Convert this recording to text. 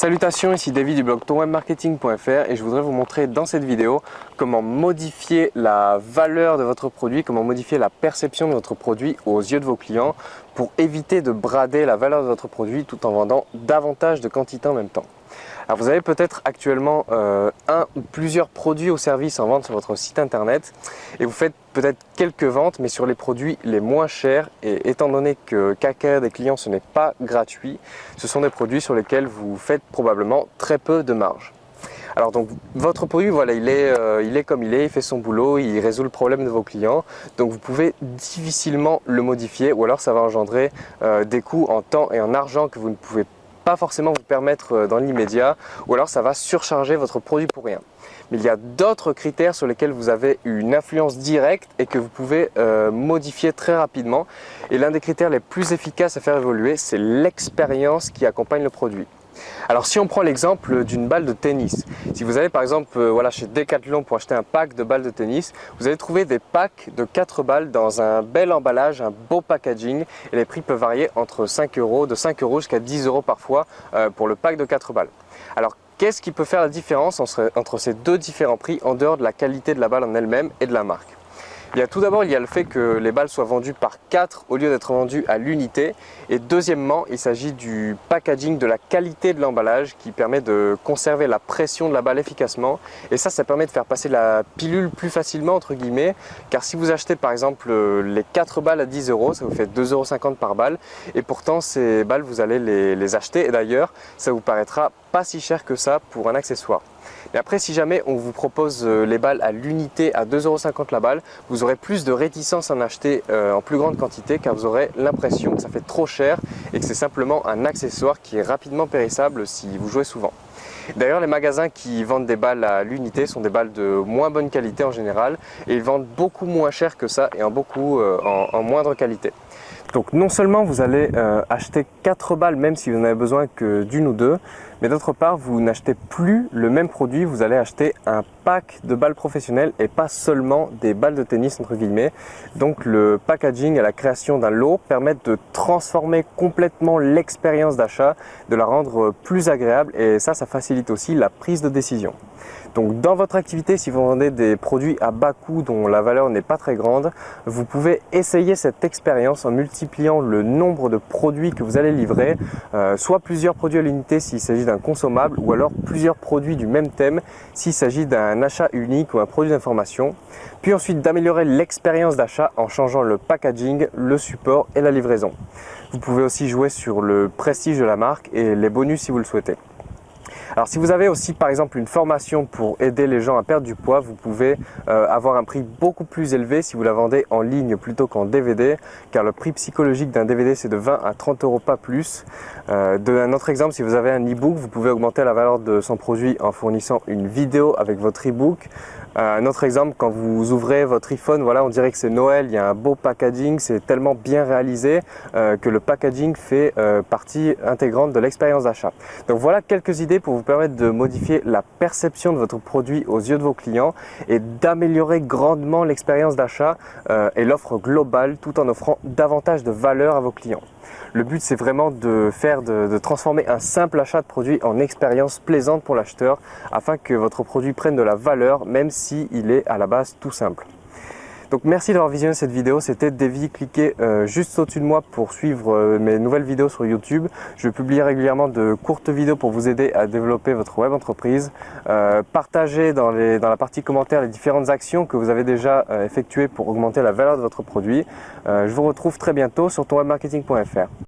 Salutations, ici David du blog tonwebmarketing.fr et je voudrais vous montrer dans cette vidéo comment modifier la valeur de votre produit, comment modifier la perception de votre produit aux yeux de vos clients pour éviter de brader la valeur de votre produit tout en vendant davantage de quantité en même temps. Alors vous avez peut-être actuellement euh, un ou plusieurs produits ou services en vente sur votre site internet et vous faites peut-être quelques ventes mais sur les produits les moins chers et étant donné que qu'acquérir des clients ce n'est pas gratuit, ce sont des produits sur lesquels vous faites probablement très peu de marge. Alors donc votre produit, voilà, il est, euh, il est comme il est, il fait son boulot, il résout le problème de vos clients. Donc vous pouvez difficilement le modifier ou alors ça va engendrer euh, des coûts en temps et en argent que vous ne pouvez pas forcément vous permettre euh, dans l'immédiat ou alors ça va surcharger votre produit pour rien. Mais il y a d'autres critères sur lesquels vous avez une influence directe et que vous pouvez modifier très rapidement. Et l'un des critères les plus efficaces à faire évoluer, c'est l'expérience qui accompagne le produit. Alors si on prend l'exemple d'une balle de tennis, si vous allez par exemple euh, voilà, chez Decathlon pour acheter un pack de balles de tennis, vous allez trouver des packs de 4 balles dans un bel emballage, un beau packaging et les prix peuvent varier entre 5 euros, de 5 euros jusqu'à 10 euros parfois euh, pour le pack de 4 balles. Alors qu'est-ce qui peut faire la différence entre ces deux différents prix en dehors de la qualité de la balle en elle-même et de la marque? Il y a tout d'abord, il y a le fait que les balles soient vendues par 4 au lieu d'être vendues à l'unité. Et deuxièmement, il s'agit du packaging, de la qualité de l'emballage qui permet de conserver la pression de la balle efficacement. Et ça, ça permet de faire passer la pilule plus facilement, entre guillemets. Car si vous achetez par exemple les 4 balles à 10 euros, ça vous fait 2,50 euros par balle. Et pourtant, ces balles, vous allez les, les acheter. Et d'ailleurs, ça vous paraîtra pas si cher que ça pour un accessoire. Et après, si jamais on vous propose euh, les balles à l'unité à 2,50€ la balle, vous aurez plus de réticence à en acheter euh, en plus grande quantité car vous aurez l'impression que ça fait trop cher et que c'est simplement un accessoire qui est rapidement périssable si vous jouez souvent. D'ailleurs, les magasins qui vendent des balles à l'unité sont des balles de moins bonne qualité en général et ils vendent beaucoup moins cher que ça et en beaucoup euh, en, moindre qualité. Donc non seulement vous allez acheter 4 balles même si vous n'avez besoin que d'une ou deux, mais d'autre part, vous n'achetez plus le même produit, vous allez acheter un pack de balles professionnelles et pas seulement des balles de tennis entre guillemets. Donc le packaging et la création d'un lot permettent de transformer complètement l'expérience d'achat, de la rendre plus agréable et ça, ça facilite aussi la prise de décision. Donc dans votre activité, si vous vendez des produits à bas coût dont la valeur n'est pas très grande, vous pouvez essayer cette expérience en multipliant le nombre de produits que vous allez livrer, euh, soit plusieurs produits à l'unité s'il s'agit d'un consommable ou alors plusieurs produits du même thème s'il s'agit d'un achat unique ou un produit d'information. Puis ensuite d'améliorer l'expérience d'achat en changeant le packaging, le support et la livraison. Vous pouvez aussi jouer sur le prestige de la marque et les bonus si vous le souhaitez. Alors si vous avez aussi par exemple une formation pour aider les gens à perdre du poids, vous pouvez euh, avoir un prix beaucoup plus élevé si vous la vendez en ligne plutôt qu'en DVD car le prix psychologique d'un DVD c'est de 20 à 30 euros pas plus. Euh, un autre exemple, si vous avez un e-book, vous pouvez augmenter la valeur de son produit en fournissant une vidéo avec votre e-book. Euh, un autre exemple, quand vous ouvrez votre iPhone, voilà, on dirait que c'est Noël, il y a un beau packaging, c'est tellement bien réalisé que le packaging fait partie intégrante de l'expérience d'achat. Donc voilà quelques idées pour vous permettre de modifier la perception de votre produit aux yeux de vos clients et d'améliorer grandement l'expérience d'achat euh, et l'offre globale tout en offrant davantage de valeur à vos clients. Le but c'est vraiment de faire de, de, transformer un simple achat de produit en expérience plaisante pour l'acheteur afin que votre produit prenne de la valeur même s'il est à la base tout simple. Donc merci d'avoir visionné cette vidéo, c'était Davy, cliquez euh, juste au-dessus de moi pour suivre euh, mes nouvelles vidéos sur YouTube. Je publie régulièrement de courtes vidéos pour vous aider à développer votre web entreprise. Euh, partagez dans, la partie commentaires les différentes actions que vous avez déjà effectuées pour augmenter la valeur de votre produit. je vous retrouve très bientôt sur tonwebmarketing.fr.